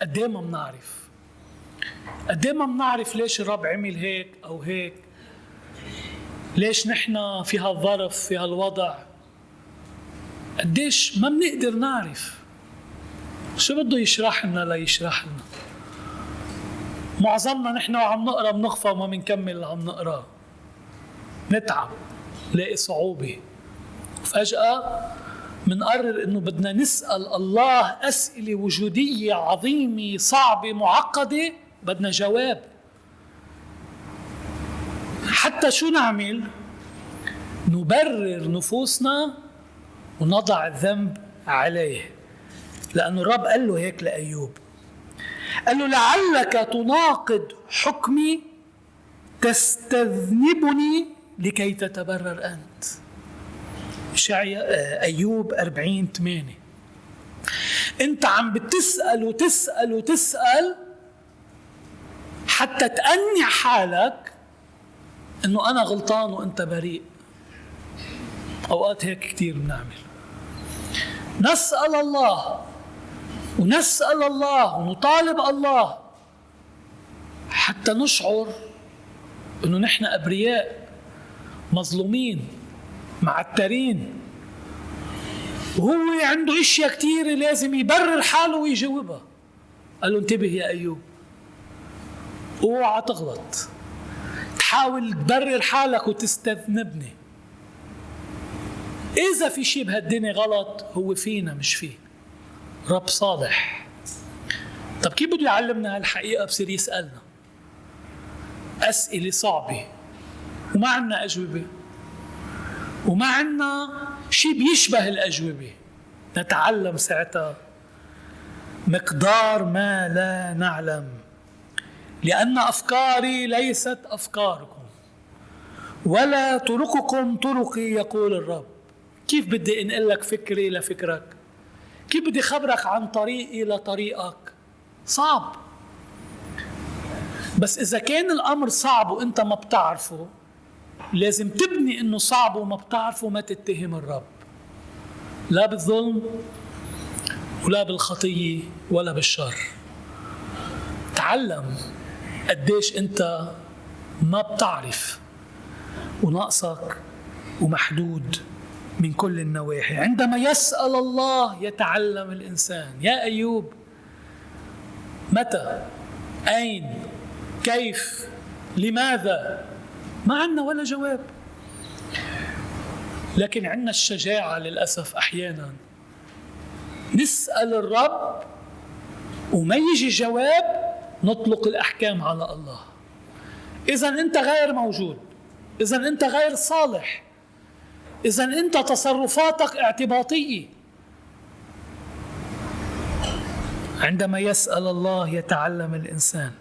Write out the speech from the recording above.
قد ما بنعرف؟ قد ما بنعرف ليش الرب عمل هيك أو هيك؟ ليش نحن في هالظرف في هالوضع؟ قديش ما بنقدر نعرف. شو بده يشرح لنا ليشرح لنا؟ معظمنا نحن وعم نقرا بنخفى وما بنكمل اللي عم نقراه. نتعب نلاقي صعوبة. فجأة منقرر إنه بدنا نسأل الله أسئلة وجودية عظيمة صعبة معقدة بدنا جواب. حتى شو نعمل؟ نبرر نفوسنا ونضع الذنب عليه. لأنه الرب قال له هيك لأيوب. قال له لعلك تناقض حكمي تستذنبني لكي تتبرر أنت. شعيا أيوب 40 8 أنت عم بتسأل وتسأل وتسأل حتى تأني حالك إنه أنا غلطان وأنت بريء. أوقات هيك كثير بنعمل. نسأل الله ونسأل الله ونطالب الله حتى نشعر إنه نحن أبرياء مظلومين. معترين. وهو عنده أشياء كثيره لازم يبرر حاله ويجاوبها. قال له انتبه يا أيوب. اوعى تغلط. تحاول تبرر حالك وتستذنبني. إذا في شيء بهالدنيا غلط هو فينا مش فيه. رب صالح. طب كيف بده يعلمنا هالحقيقة؟ بصير يسألنا. أسئلة صعبة. وما عنا أجوبة. وما عنا شيء بيشبه الأجوبة. نتعلم ساعتها مقدار ما لا نعلم لأن أفكاري ليست أفكاركم. ولا طرقكم طرقي يقول الرب. كيف بدي انقل لك فكري لفكرك؟ كيف بدي خبرك عن طريقي لطريقك؟ صعب. بس إذا كان الأمر صعب وأنت ما بتعرفه لازم تبني إنه صعب وما بتعرفه ما تتهم الرب. لا بالظلم ولا بالخطية ولا بالشر. تعلم قديش أنت ما بتعرف وناقصك ومحدود من كل النواحي. عندما يسأل الله يتعلم الإنسان. يا أيوب متى؟ أين؟ كيف؟ لماذا؟ ما عندنا ولا جواب. لكن عندنا الشجاعة للأسف أحيانا. نسأل الرب وما يجي جواب نطلق الأحكام على الله. إذا أنت غير موجود. إذا أنت غير صالح. إذا أنت تصرفاتك اعتباطية. عندما يسأل الله يتعلم الإنسان.